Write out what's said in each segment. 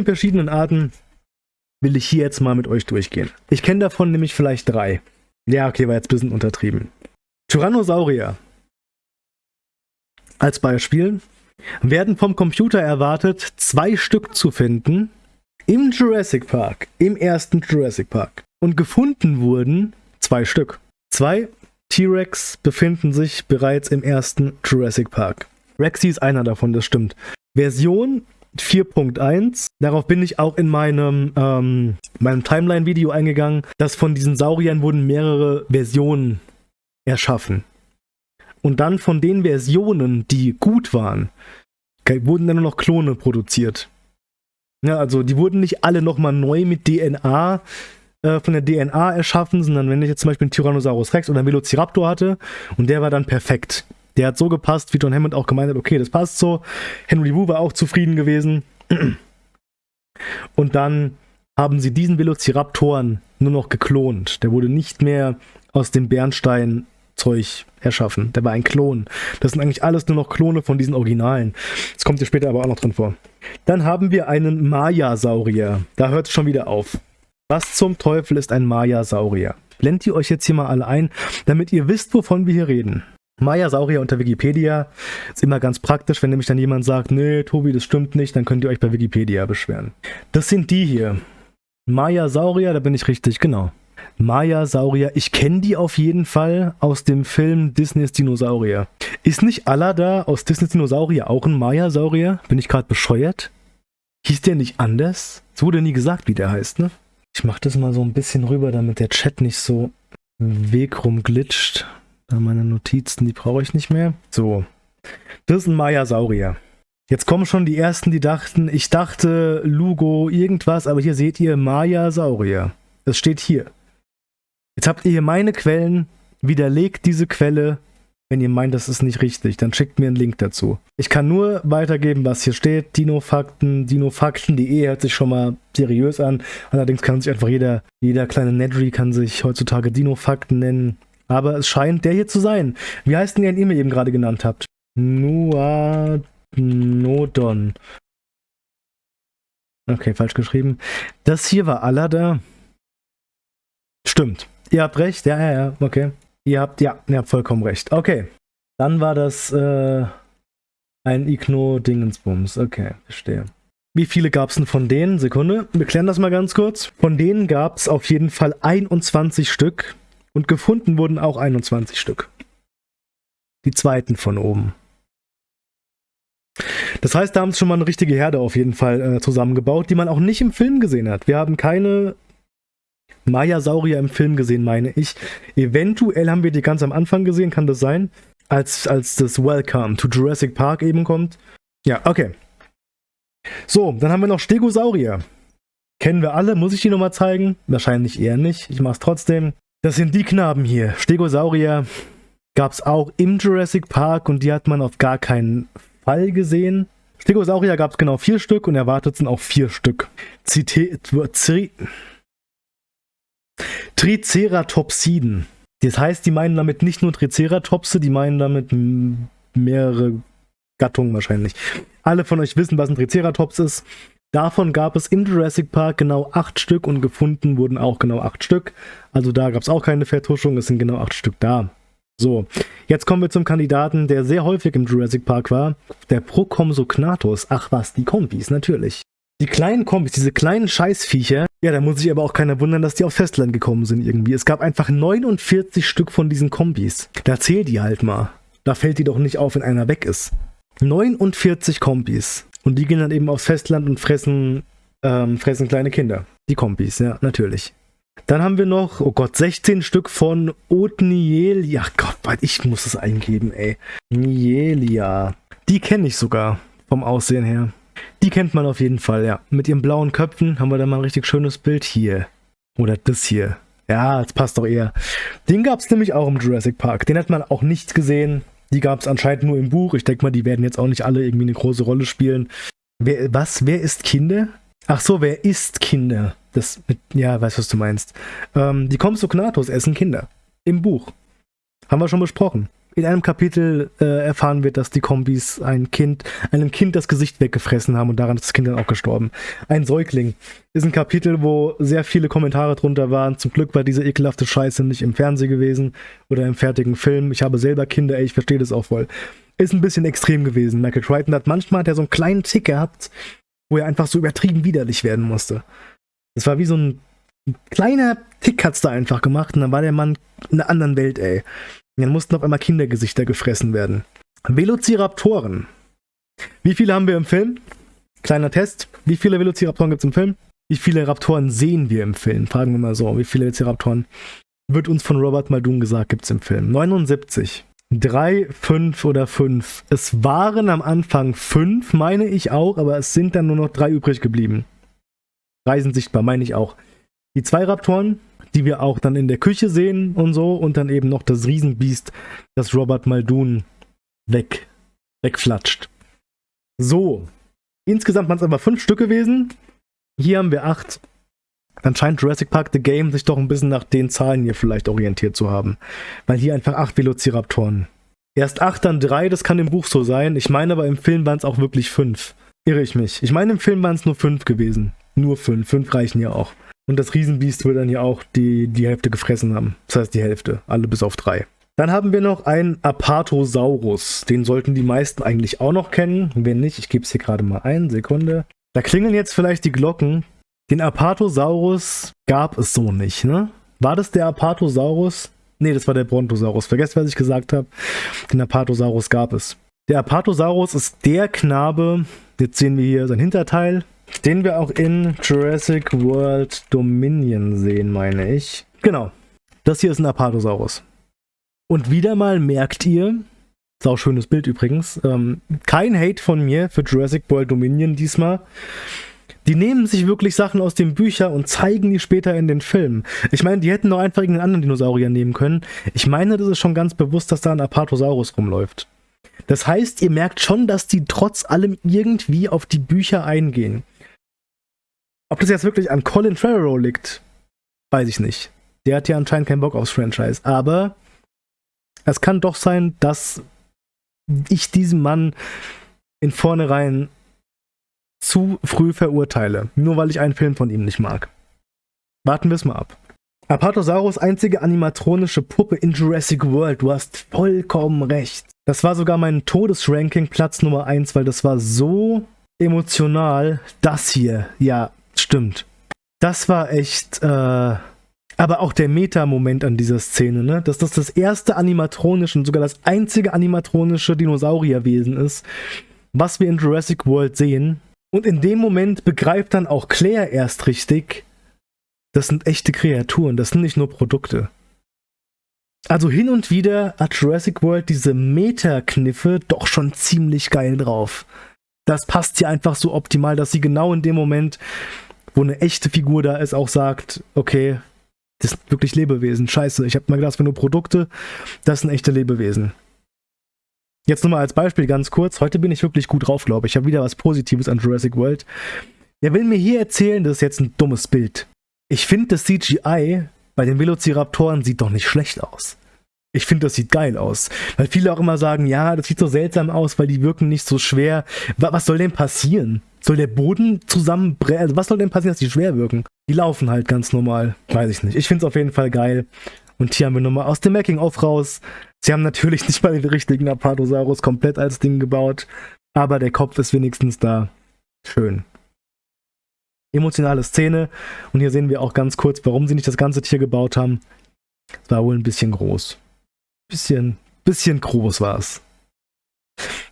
diese 15 verschiedenen Arten will ich hier jetzt mal mit euch durchgehen. Ich kenne davon nämlich vielleicht drei. Ja, okay, war jetzt ein bisschen untertrieben. Tyrannosaurier. Als Beispiel werden vom Computer erwartet, zwei Stück zu finden im Jurassic Park, im ersten Jurassic Park. Und gefunden wurden zwei Stück. Zwei T-Rex befinden sich bereits im ersten Jurassic Park. Rexy ist einer davon, das stimmt. Version 4.1. Darauf bin ich auch in meinem, ähm, meinem Timeline-Video eingegangen, dass von diesen Sauriern wurden mehrere Versionen erschaffen. Und dann von den Versionen, die gut waren, wurden dann nur noch Klone produziert. Ja, also die wurden nicht alle nochmal neu mit DNA äh, von der DNA erschaffen, sondern wenn ich jetzt zum Beispiel einen Tyrannosaurus Rex oder einen Velociraptor hatte und der war dann perfekt. Der hat so gepasst, wie John Hammond auch gemeint hat, okay, das passt so. Henry Wu war auch zufrieden gewesen. Und dann haben sie diesen Velociraptoren nur noch geklont. Der wurde nicht mehr aus dem Bernstein-Zeug erschaffen. Der war ein Klon. Das sind eigentlich alles nur noch Klone von diesen Originalen. Das kommt hier später aber auch noch drin vor. Dann haben wir einen Maya-Saurier. Da hört es schon wieder auf. Was zum Teufel ist ein Maya-Saurier? Blendet ihr euch jetzt hier mal alle ein, damit ihr wisst, wovon wir hier reden. Maya-Saurier unter Wikipedia ist immer ganz praktisch, wenn nämlich dann jemand sagt, nee, Tobi, das stimmt nicht, dann könnt ihr euch bei Wikipedia beschweren. Das sind die hier. Maya-Saurier, da bin ich richtig, genau. Maya-Saurier, ich kenne die auf jeden Fall aus dem Film Disneys Dinosaurier. Ist nicht Alada aus Disneys Dinosaurier auch ein Maya-Saurier? Bin ich gerade bescheuert? Hieß der nicht anders? Es wurde nie gesagt, wie der heißt, ne? Ich mach das mal so ein bisschen rüber, damit der Chat nicht so Weg rumglitscht. Meine Notizen, die brauche ich nicht mehr. So. Das ist ein Maya-Saurier. Jetzt kommen schon die ersten, die dachten, ich dachte Lugo irgendwas, aber hier seht ihr Maya-Saurier. Es steht hier. Jetzt habt ihr hier meine Quellen, widerlegt diese Quelle, wenn ihr meint, das ist nicht richtig, dann schickt mir einen Link dazu. Ich kann nur weitergeben, was hier steht. Dino-Fakten, Dino-Fakten.de hört sich schon mal seriös an. Allerdings kann sich einfach jeder, jeder kleine Nedry kann sich heutzutage Dino-Fakten nennen. Aber es scheint der hier zu sein. Wie heißt denn der, den ihr mir eben gerade genannt habt? Nuadnodon. Okay, falsch geschrieben. Das hier war Alada. Stimmt. Ihr habt recht. Ja, ja, ja. Okay. Ihr habt, ja, ihr habt vollkommen recht. Okay. Dann war das äh, ein Igno-Dingensbums. Okay, verstehe. Wie viele gab es denn von denen? Sekunde, wir klären das mal ganz kurz. Von denen gab es auf jeden Fall 21 Stück. Und gefunden wurden auch 21 Stück. Die zweiten von oben. Das heißt, da haben sie schon mal eine richtige Herde auf jeden Fall äh, zusammengebaut, die man auch nicht im Film gesehen hat. Wir haben keine Maya-Saurier im Film gesehen, meine ich. Eventuell haben wir die ganz am Anfang gesehen, kann das sein? Als, als das Welcome to Jurassic Park eben kommt. Ja, okay. So, dann haben wir noch Stegosaurier. Kennen wir alle, muss ich die nochmal zeigen? Wahrscheinlich eher nicht. Ich mache es trotzdem. Das sind die Knaben hier. Stegosaurier gab es auch im Jurassic Park und die hat man auf gar keinen Fall gesehen. Stegosaurier gab es genau vier Stück und erwartet sind auch vier Stück. Zite Tri Triceratopsiden. Das heißt, die meinen damit nicht nur Triceratopse, die meinen damit mehrere Gattungen wahrscheinlich. Alle von euch wissen, was ein Triceratops ist. Davon gab es im Jurassic Park genau acht Stück und gefunden wurden auch genau acht Stück. Also da gab es auch keine Vertuschung, es sind genau acht Stück da. So, jetzt kommen wir zum Kandidaten, der sehr häufig im Jurassic Park war. Der Procompsognathus. Ach was, die Kombis, natürlich. Die kleinen Kombis, diese kleinen Scheißviecher, ja, da muss sich aber auch keiner wundern, dass die auf Festland gekommen sind irgendwie. Es gab einfach 49 Stück von diesen Kombis. Da zähl die halt mal. Da fällt die doch nicht auf, wenn einer weg ist. 49 Kombis. Und die gehen dann eben aufs Festland und fressen, ähm, fressen kleine Kinder. Die Kompis, ja, natürlich. Dann haben wir noch, oh Gott, 16 Stück von Otnielia. Gott, ich muss es eingeben, ey. Nielia. Die kenne ich sogar vom Aussehen her. Die kennt man auf jeden Fall, ja. Mit ihren blauen Köpfen haben wir da mal ein richtig schönes Bild hier. Oder das hier. Ja, das passt doch eher. Den gab es nämlich auch im Jurassic Park. Den hat man auch nicht gesehen. Die gab es anscheinend nur im Buch. Ich denke mal, die werden jetzt auch nicht alle irgendwie eine große Rolle spielen. Wer, was? Wer ist Kinder? Ach so, wer ist Kinder? Das mit, ja, weißt was du meinst. Ähm, die Compsognathus essen Kinder. Im Buch. Haben wir schon besprochen. In einem Kapitel äh, erfahren wir, dass die Kombis ein Kind, einem Kind das Gesicht weggefressen haben und daran ist das Kind dann auch gestorben. Ein Säugling. Ist ein Kapitel, wo sehr viele Kommentare drunter waren. Zum Glück war diese ekelhafte Scheiße nicht im Fernsehen gewesen oder im fertigen Film. Ich habe selber Kinder, ey, ich verstehe das auch voll. Ist ein bisschen extrem gewesen. Michael Crichton hat manchmal hat er so einen kleinen Tick gehabt, wo er einfach so übertrieben widerlich werden musste. Das war wie so ein, ein kleiner Tick hat's da einfach gemacht und dann war der Mann in einer anderen Welt, ey. Und dann mussten auf einmal Kindergesichter gefressen werden. Velociraptoren. Wie viele haben wir im Film? Kleiner Test. Wie viele Velociraptoren gibt es im Film? Wie viele Raptoren sehen wir im Film? Fragen wir mal so. Wie viele Velociraptoren wird uns von Robert Muldoon gesagt, gibt es im Film? 79. Drei, fünf oder fünf. Es waren am Anfang fünf, meine ich auch, aber es sind dann nur noch drei übrig geblieben. Drei sind sichtbar, meine ich auch. Die zwei Raptoren, die wir auch dann in der Küche sehen und so, und dann eben noch das Riesenbiest, das Robert Muldoon weg, wegflatscht. So, insgesamt waren es aber fünf Stück gewesen. Hier haben wir acht. Dann scheint Jurassic Park The Game sich doch ein bisschen nach den Zahlen hier vielleicht orientiert zu haben. Weil hier einfach acht Velociraptoren. Erst acht, dann drei, das kann im Buch so sein. Ich meine aber im Film waren es auch wirklich fünf. Irre ich mich. Ich meine im Film waren es nur fünf gewesen. Nur fünf. Fünf reichen ja auch. Und das Riesenbiest wird dann ja auch die, die Hälfte gefressen haben. Das heißt die Hälfte. Alle bis auf drei. Dann haben wir noch einen Apatosaurus. Den sollten die meisten eigentlich auch noch kennen. Wenn nicht, ich gebe es hier gerade mal ein. Sekunde. Da klingeln jetzt vielleicht die Glocken. Den Apatosaurus gab es so nicht, ne? War das der Apatosaurus? Ne, das war der Brontosaurus. Vergesst, was ich gesagt habe. Den Apatosaurus gab es. Der Apatosaurus ist der Knabe, jetzt sehen wir hier sein Hinterteil, den wir auch in Jurassic World Dominion sehen, meine ich. Genau. Das hier ist ein Apatosaurus. Und wieder mal merkt ihr, sau schönes Bild übrigens, ähm, kein Hate von mir für Jurassic World Dominion diesmal. Die nehmen sich wirklich Sachen aus den Büchern und zeigen die später in den Filmen. Ich meine, die hätten noch einfach irgendeinen anderen Dinosaurier nehmen können. Ich meine, das ist schon ganz bewusst, dass da ein Apatosaurus rumläuft. Das heißt, ihr merkt schon, dass die trotz allem irgendwie auf die Bücher eingehen. Ob das jetzt wirklich an Colin Trevorrow liegt, weiß ich nicht. Der hat ja anscheinend keinen Bock aufs Franchise. Aber es kann doch sein, dass ich diesen Mann in vornherein zu früh verurteile, nur weil ich einen Film von ihm nicht mag. Warten wir es mal ab. Apatosaurus einzige animatronische Puppe in Jurassic World. Du hast vollkommen recht. Das war sogar mein Todesranking Platz Nummer 1, weil das war so emotional. Das hier, ja, stimmt. Das war echt, äh, aber auch der Meta-Moment an dieser Szene, ne? Dass das das erste animatronische und sogar das einzige animatronische Dinosaurierwesen ist, was wir in Jurassic World sehen. Und in dem Moment begreift dann auch Claire erst richtig, das sind echte Kreaturen, das sind nicht nur Produkte. Also hin und wieder hat Jurassic World diese Meta-Kniffe doch schon ziemlich geil drauf. Das passt hier einfach so optimal, dass sie genau in dem Moment, wo eine echte Figur da ist, auch sagt, okay, das sind wirklich Lebewesen. Scheiße, ich habe mal gedacht, das nur Produkte, das sind echte Lebewesen. Jetzt nochmal als Beispiel ganz kurz. Heute bin ich wirklich gut drauf, glaube ich. Ich habe wieder was Positives an Jurassic World. Der will mir hier erzählen, das ist jetzt ein dummes Bild. Ich finde, das CGI bei den Velociraptoren sieht doch nicht schlecht aus. Ich finde, das sieht geil aus. Weil viele auch immer sagen, ja, das sieht so seltsam aus, weil die wirken nicht so schwer. Was soll denn passieren? Soll der Boden zusammenbrechen? Also was soll denn passieren, dass die schwer wirken? Die laufen halt ganz normal. Weiß ich nicht. Ich finde es auf jeden Fall geil. Und hier haben wir nochmal aus dem Making-of raus. Sie haben natürlich nicht mal den richtigen Apatosaurus komplett als Ding gebaut. Aber der Kopf ist wenigstens da. Schön emotionale Szene. Und hier sehen wir auch ganz kurz, warum sie nicht das ganze Tier gebaut haben. Es war wohl ein bisschen groß. Bisschen, bisschen groß war es.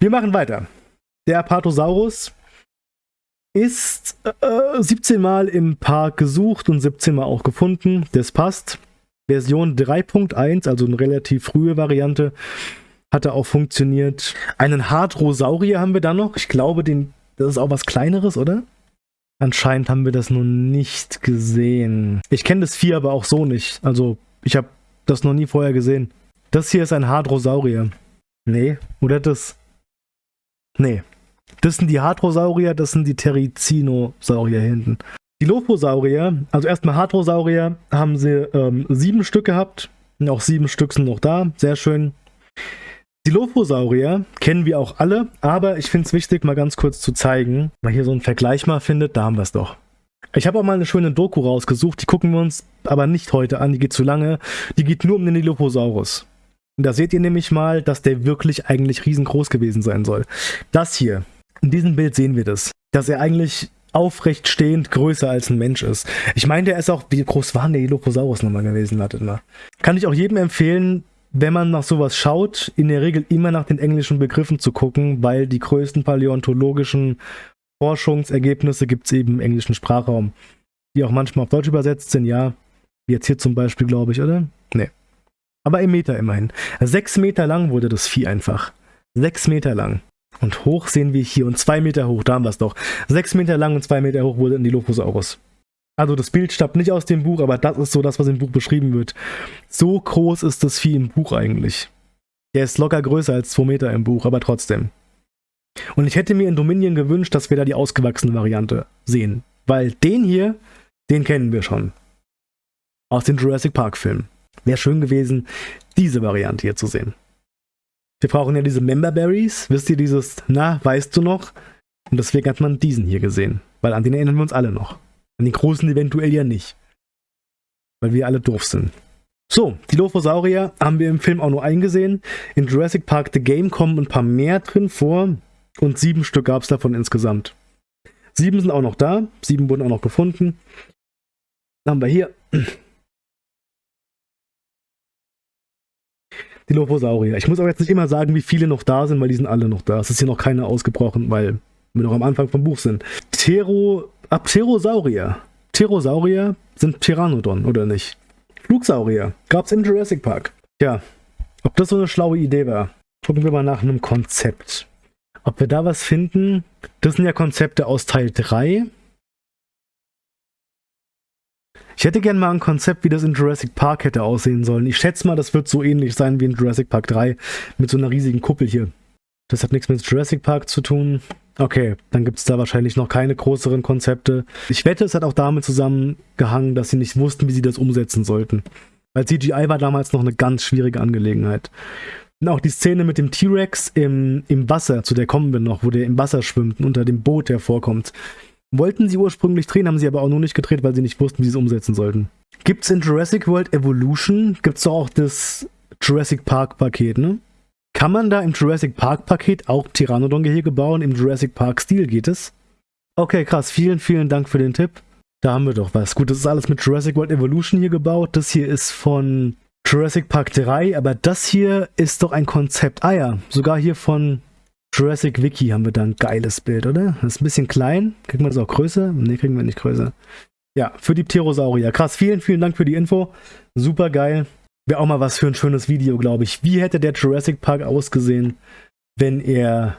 Wir machen weiter. Der Apatosaurus ist äh, 17 Mal im Park gesucht und 17 Mal auch gefunden. Das passt. Version 3.1, also eine relativ frühe Variante, hatte auch funktioniert. Einen Hadrosaurier haben wir da noch. Ich glaube, den, das ist auch was Kleineres, oder? Anscheinend haben wir das noch nicht gesehen. Ich kenne das Vieh aber auch so nicht. Also, ich habe das noch nie vorher gesehen. Das hier ist ein Hadrosaurier. Nee, oder das? Nee. Das sind die Hadrosaurier, das sind die Terizinosaurier hinten. Die Loposaurier, also erstmal Hadrosaurier, haben sie ähm, sieben Stück gehabt. Auch sieben Stück sind noch da. Sehr schön. Dilophosaurier kennen wir auch alle, aber ich finde es wichtig, mal ganz kurz zu zeigen, mal hier so einen Vergleich mal findet, da haben wir es doch. Ich habe auch mal eine schöne Doku rausgesucht, die gucken wir uns aber nicht heute an, die geht zu lange. Die geht nur um den Dilophosaurus. Und da seht ihr nämlich mal, dass der wirklich eigentlich riesengroß gewesen sein soll. Das hier, in diesem Bild sehen wir das, dass er eigentlich aufrecht stehend größer als ein Mensch ist. Ich meine, der ist auch, wie groß war der Dilophosaurus nochmal gewesen? Wartet mal. Kann ich auch jedem empfehlen, wenn man nach sowas schaut, in der Regel immer nach den englischen Begriffen zu gucken, weil die größten paläontologischen Forschungsergebnisse gibt es eben im englischen Sprachraum, die auch manchmal auf Deutsch übersetzt sind, ja. Wie jetzt hier zum Beispiel, glaube ich, oder? Nee. Aber im Meter immerhin. Sechs Meter lang wurde das Vieh einfach. Sechs Meter lang. Und hoch sehen wir hier und zwei Meter hoch, da haben wir es doch. Sechs Meter lang und zwei Meter hoch wurde ein Dilophosaurus. Also das Bild stammt nicht aus dem Buch, aber das ist so das, was im Buch beschrieben wird. So groß ist das Vieh im Buch eigentlich. Der ist locker größer als zwei Meter im Buch, aber trotzdem. Und ich hätte mir in Dominion gewünscht, dass wir da die ausgewachsene Variante sehen. Weil den hier, den kennen wir schon. Aus den Jurassic Park Filmen. Wäre schön gewesen, diese Variante hier zu sehen. Wir brauchen ja diese Member Berries. Wisst ihr dieses, na, weißt du noch? Und deswegen hat man diesen hier gesehen. Weil an den erinnern wir uns alle noch. An den großen eventuell ja nicht. Weil wir alle doof sind. So, die Dilophosaurier haben wir im Film auch nur eingesehen. In Jurassic Park The Game kommen ein paar mehr drin vor. Und sieben Stück gab es davon insgesamt. Sieben sind auch noch da. Sieben wurden auch noch gefunden. Dann haben wir hier die Dilophosaurier. Ich muss aber jetzt nicht immer sagen, wie viele noch da sind, weil die sind alle noch da. Es ist hier noch keiner ausgebrochen, weil wir noch am Anfang vom Buch sind. Ptero, Pterosaurier. Pterosaurier sind Pteranodon, oder nicht? Flugsaurier. Gab's im Jurassic Park. Ja, ob das so eine schlaue Idee war. Gucken wir mal nach einem Konzept. Ob wir da was finden? Das sind ja Konzepte aus Teil 3. Ich hätte gerne mal ein Konzept, wie das in Jurassic Park hätte aussehen sollen. Ich schätze mal, das wird so ähnlich sein wie in Jurassic Park 3 mit so einer riesigen Kuppel hier. Das hat nichts mit Jurassic Park zu tun. Okay, dann gibt es da wahrscheinlich noch keine größeren Konzepte. Ich wette, es hat auch damit zusammengehangen, dass sie nicht wussten, wie sie das umsetzen sollten. Weil CGI war damals noch eine ganz schwierige Angelegenheit. Und auch die Szene mit dem T-Rex im, im Wasser, zu der kommen wir noch, wo der im Wasser schwimmt und unter dem Boot hervorkommt. Wollten sie ursprünglich drehen, haben sie aber auch nur nicht gedreht, weil sie nicht wussten, wie sie es umsetzen sollten. Gibt es in Jurassic World Evolution, gibt es auch das Jurassic Park Paket, ne? Kann man da im Jurassic Park Paket auch Pteranodon-Gehege bauen? Im Jurassic Park Stil geht es? Okay, krass. Vielen, vielen Dank für den Tipp. Da haben wir doch was. Gut, das ist alles mit Jurassic World Evolution hier gebaut. Das hier ist von Jurassic Park 3, aber das hier ist doch ein Konzept. Ah ja, sogar hier von Jurassic Wiki haben wir da ein geiles Bild, oder? Das ist ein bisschen klein. Kriegen wir das auch größer? Ne, kriegen wir nicht größer. Ja, für die Pterosaurier. Krass, vielen, vielen Dank für die Info. Super geil. Wäre auch mal was für ein schönes Video, glaube ich. Wie hätte der Jurassic Park ausgesehen, wenn er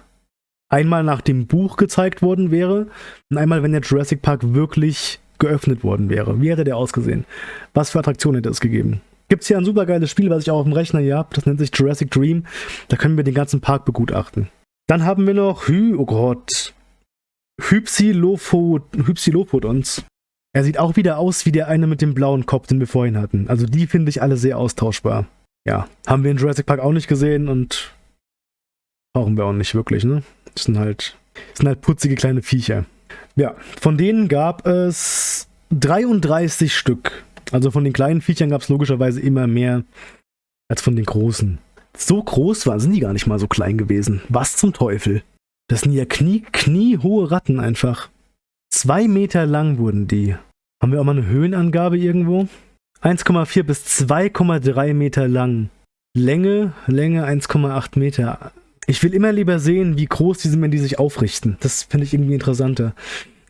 einmal nach dem Buch gezeigt worden wäre und einmal, wenn der Jurassic Park wirklich geöffnet worden wäre? Wie hätte der ausgesehen? Was für Attraktionen hätte es gegeben? Gibt es hier ein super geiles Spiel, was ich auch auf dem Rechner hier habe. Das nennt sich Jurassic Dream. Da können wir den ganzen Park begutachten. Dann haben wir noch Hy, oh Gott, Hypsilophodons. Er sieht auch wieder aus wie der eine mit dem blauen Kopf, den wir vorhin hatten. Also die finde ich alle sehr austauschbar. Ja, haben wir in Jurassic Park auch nicht gesehen und brauchen wir auch nicht wirklich, ne? Das sind halt, das sind halt putzige kleine Viecher. Ja, von denen gab es 33 Stück. Also von den kleinen Viechern gab es logischerweise immer mehr als von den großen. So groß waren, sind die gar nicht mal so klein gewesen. Was zum Teufel? Das sind ja Knie, kniehohe Ratten einfach. Zwei Meter lang wurden die. Haben wir auch mal eine Höhenangabe irgendwo? 1,4 bis 2,3 Meter lang. Länge, Länge 1,8 Meter. Ich will immer lieber sehen, wie groß die sind, wenn die sich aufrichten. Das finde ich irgendwie interessanter.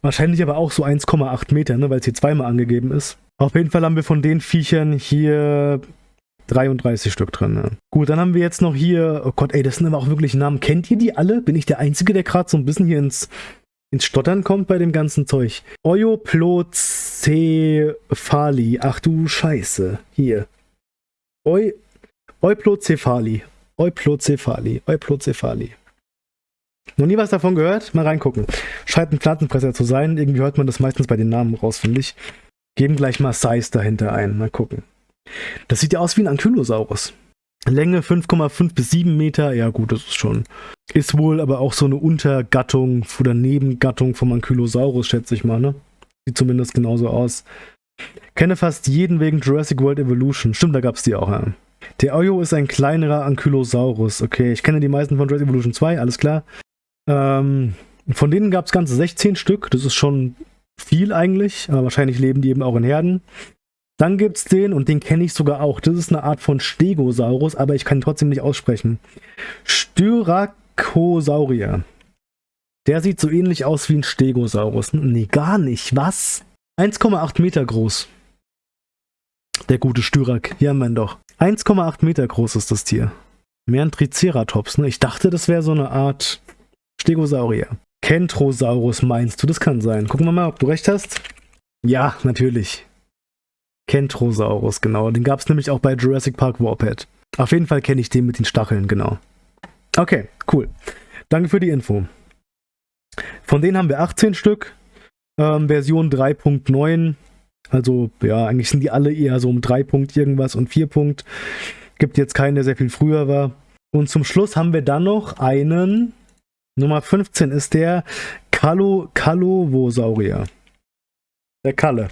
Wahrscheinlich aber auch so 1,8 Meter, ne, weil es hier zweimal angegeben ist. Auf jeden Fall haben wir von den Viechern hier 33 Stück drin. Ne? Gut, dann haben wir jetzt noch hier, oh Gott, ey, das sind aber auch wirklich Namen. Kennt ihr die alle? Bin ich der Einzige, der gerade so ein bisschen hier ins, ins Stottern kommt bei dem ganzen Zeug? Euplocephali. Ach du Scheiße. Hier. Eu, Euplocephali. Euplocephali. Euplocephali. Noch nie was davon gehört? Mal reingucken. Scheint ein Pflanzenfresser zu sein. Irgendwie hört man das meistens bei den Namen raus, finde ich. Geben gleich mal Size dahinter ein. Mal gucken. Das sieht ja aus wie ein Ankylosaurus. Länge 5,5 bis 7 Meter. Ja, gut, das ist schon. Ist wohl aber auch so eine Untergattung oder Nebengattung vom Ankylosaurus, schätze ich mal, ne? Sieht zumindest genauso aus. Kenne fast jeden wegen Jurassic World Evolution. Stimmt, da gab es die auch, ja. Der Oyo ist ein kleinerer Ankylosaurus. Okay, ich kenne die meisten von Jurassic Evolution 2, alles klar. Ähm, von denen gab es ganze 16 Stück. Das ist schon viel eigentlich, aber wahrscheinlich leben die eben auch in Herden. Dann gibt es den, und den kenne ich sogar auch. Das ist eine Art von Stegosaurus, aber ich kann ihn trotzdem nicht aussprechen. Styracosaurier. Der sieht so ähnlich aus wie ein Stegosaurus. Nee, gar nicht. Was? 1,8 Meter groß. Der gute Styrak. Ja, man doch. 1,8 Meter groß ist das Tier. Mehr ein Triceratops, ne? Ich dachte, das wäre so eine Art Stegosaurier. Kentrosaurus meinst du? Das kann sein. Gucken wir mal, ob du recht hast. Ja, natürlich. Kentrosaurus, genau. Den gab es nämlich auch bei Jurassic Park Warped. Auf jeden Fall kenne ich den mit den Stacheln, genau. Okay, cool. Danke für die Info. Von denen haben wir 18 Stück. Ähm, Version 3.9. Also, ja, eigentlich sind die alle eher so um 3 Punkt irgendwas und 4 Punkt. Gibt jetzt keinen, der sehr viel früher war. Und zum Schluss haben wir dann noch einen. Nummer 15 ist der Kalo Kalovosaurier. Der Kalle.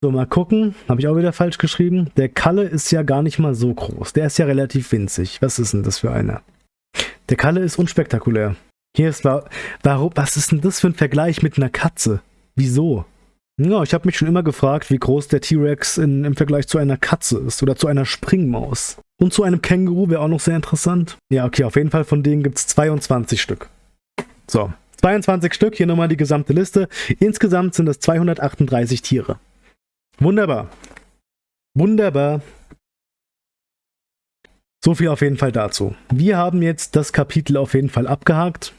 So, mal gucken. Habe ich auch wieder falsch geschrieben. Der Kalle ist ja gar nicht mal so groß. Der ist ja relativ winzig. Was ist denn das für einer? Der Kalle ist unspektakulär. Hier ist, warum, was ist denn das für ein Vergleich mit einer Katze? Wieso? Ja, ich habe mich schon immer gefragt, wie groß der T-Rex im Vergleich zu einer Katze ist oder zu einer Springmaus. Und zu einem Känguru wäre auch noch sehr interessant. Ja, okay, auf jeden Fall von denen gibt es 22 Stück. So, 22 Stück, hier nochmal die gesamte Liste. Insgesamt sind es 238 Tiere. Wunderbar. Wunderbar. So viel auf jeden Fall dazu. Wir haben jetzt das Kapitel auf jeden Fall abgehakt.